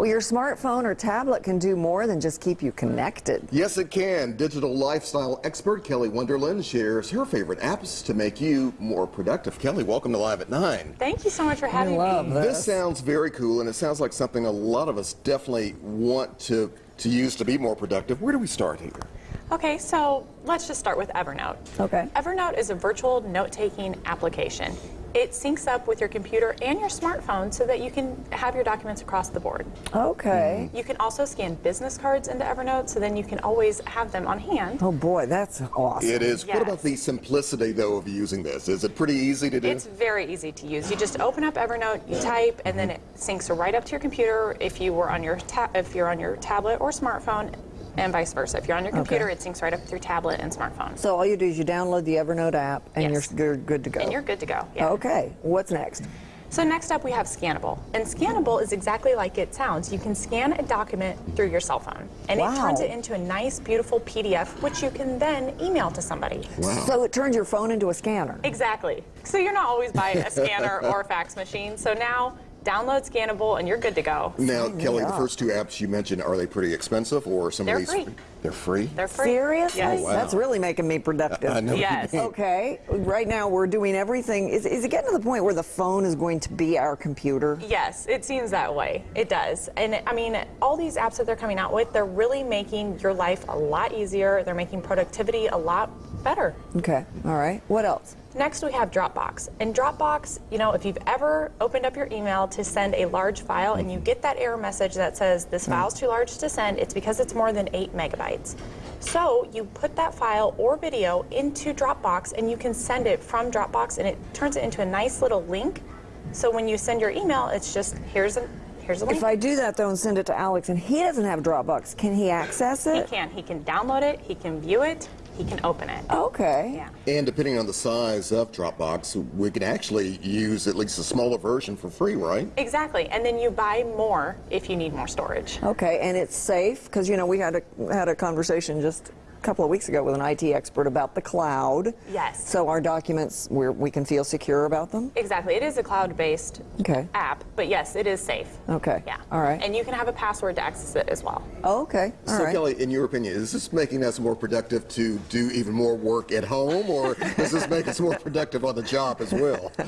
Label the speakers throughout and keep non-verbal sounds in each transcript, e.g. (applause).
Speaker 1: Well, your smartphone or tablet can do more than just keep you connected.
Speaker 2: Yes, it can. Digital lifestyle expert Kelly Wonderland shares her favorite apps to make you more productive. Kelly, welcome to Live at 9.
Speaker 3: Thank you so much for having
Speaker 1: love
Speaker 3: me.
Speaker 1: that.
Speaker 2: This sounds very cool, and it sounds like something a lot of us definitely want to, to use to be more productive. Where do we start here?
Speaker 3: Okay, so let's just start with Evernote.
Speaker 1: Okay.
Speaker 3: Evernote is a virtual note-taking application. It syncs up with your computer and your smartphone so that you can have your documents across the board.
Speaker 1: Okay. Mm-hmm.
Speaker 3: You can also scan business cards into Evernote so then you can always have them on hand.
Speaker 1: Oh boy, that's awesome.
Speaker 2: It is. What about the simplicity, though, of using this? Is it pretty easy to do?
Speaker 3: It's very easy to use. You just open up Evernote, you type, and then it syncs right up to your computer if you were on your ta- if you're on your tablet or smartphone, and vice versa. If you're on your computer, it syncs right up with your tablet and smartphone.
Speaker 1: So all you do is you download the Evernote app and
Speaker 3: Yes.
Speaker 1: you're, you're good to go.
Speaker 3: And you're good to go. Yeah.
Speaker 1: Okay. What's next?
Speaker 3: So next up we have Scannable. And Scannable is exactly like it sounds. You can scan a document through your cell phone. And
Speaker 1: Wow.
Speaker 3: it turns it into a nice, beautiful PDF, which you can then email to somebody.
Speaker 2: wow.
Speaker 1: So it turns your phone into a scanner.
Speaker 3: Exactly. So you're not always buying a scanner or a fax machine. So now download Scannable and you're good to go.
Speaker 2: now, Kelly, the first two apps you mentioned, are they pretty expensive, or some
Speaker 3: They're
Speaker 2: of these?
Speaker 3: free.
Speaker 2: They're free.
Speaker 3: They're free.
Speaker 1: Seriously?
Speaker 3: Yes.
Speaker 2: Oh, oh, wow.
Speaker 1: That's really making me productive.
Speaker 2: I know.
Speaker 3: Yes.
Speaker 1: Okay. Right now we're doing everything. Is, is it getting to the point where the phone is going to be our computer?
Speaker 3: Yes, it seems that way. It does. And I mean, all these apps that they're coming out with, they're really making your life a lot easier. They're making productivity a lot better.
Speaker 1: Okay. All right. What else?
Speaker 3: Next, we have Dropbox. And Dropbox, you know, if you've ever opened up your email to send a large file and you get that error message that says this hmm. file's too large to send, it's because it's more than eight megabytes. So you put that file or video into Dropbox and you can send it from Dropbox and it turns it into a nice little link. So when you send your email, it's just here's a here's a link.
Speaker 1: If I do that though and send it to Alex and he doesn't have Dropbox, can he access it?
Speaker 3: he can. He can download it, he can view it, he can open it.
Speaker 1: Okay.
Speaker 3: Yeah.
Speaker 2: And depending on the size of Dropbox, we can actually use at least a smaller version for free, right?
Speaker 3: Exactly. And then you buy more if you need more storage.
Speaker 1: Okay, and it's safe because you know we had a had a conversation just a couple of weeks ago with an IT expert about the cloud.
Speaker 3: Yes.
Speaker 1: So our documents, we we can feel secure about them.
Speaker 3: Exactly. It is a cloud-based
Speaker 1: Okay.
Speaker 3: app, but yes, it is safe.
Speaker 1: Okay.
Speaker 3: Yeah.
Speaker 1: All right.
Speaker 3: And you can have a password to access it as well.
Speaker 1: Oh, okay. All
Speaker 2: so,
Speaker 1: right.
Speaker 2: Kelly, in your opinion, is this making us more productive to do even more work at home, or does this make us more productive on the job as well? (laughs)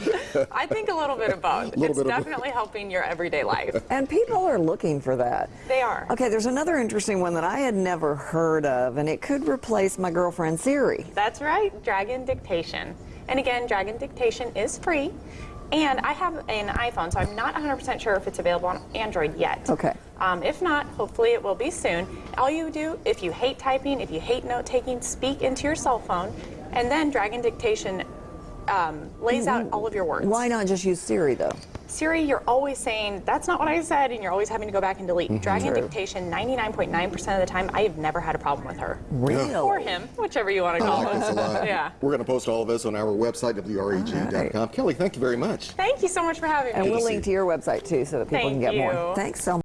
Speaker 3: I think a little bit of both.
Speaker 2: Little
Speaker 3: it's
Speaker 2: bit of both.
Speaker 3: definitely helping your everyday life.
Speaker 1: And people are looking for that.
Speaker 3: They are.
Speaker 1: Okay, there's another interesting one that I had never heard of, and it could replace my girlfriend Siri.
Speaker 3: That's right, Dragon Dictation. And again, Dragon Dictation is free. And I have an iPhone, so I'm not 100% sure if it's available on Android yet.
Speaker 1: Okay.
Speaker 3: Um, if not, hopefully it will be soon. All you do, if you hate typing, if you hate note taking, speak into your cell phone, and then Dragon Dictation um, lays out all of your words.
Speaker 1: Why not just use Siri though?
Speaker 3: Siri, you're always saying, that's not what I said, and you're always having to go back and delete. Mm-hmm. Dragon Dictation, 99.9% of the time, I have never had a problem with her.
Speaker 1: Really?
Speaker 3: Or him, whichever you want to call
Speaker 2: like
Speaker 3: him. Yeah.
Speaker 2: We're going to post all of this on our website, wreg.com. Kelly, thank you very much.
Speaker 3: Thank you so much for having me.
Speaker 1: And
Speaker 3: me.
Speaker 1: we'll
Speaker 2: to
Speaker 1: link
Speaker 2: see
Speaker 1: to your website too so that people
Speaker 3: Thank
Speaker 1: can get more.
Speaker 3: you.
Speaker 1: Thanks so much.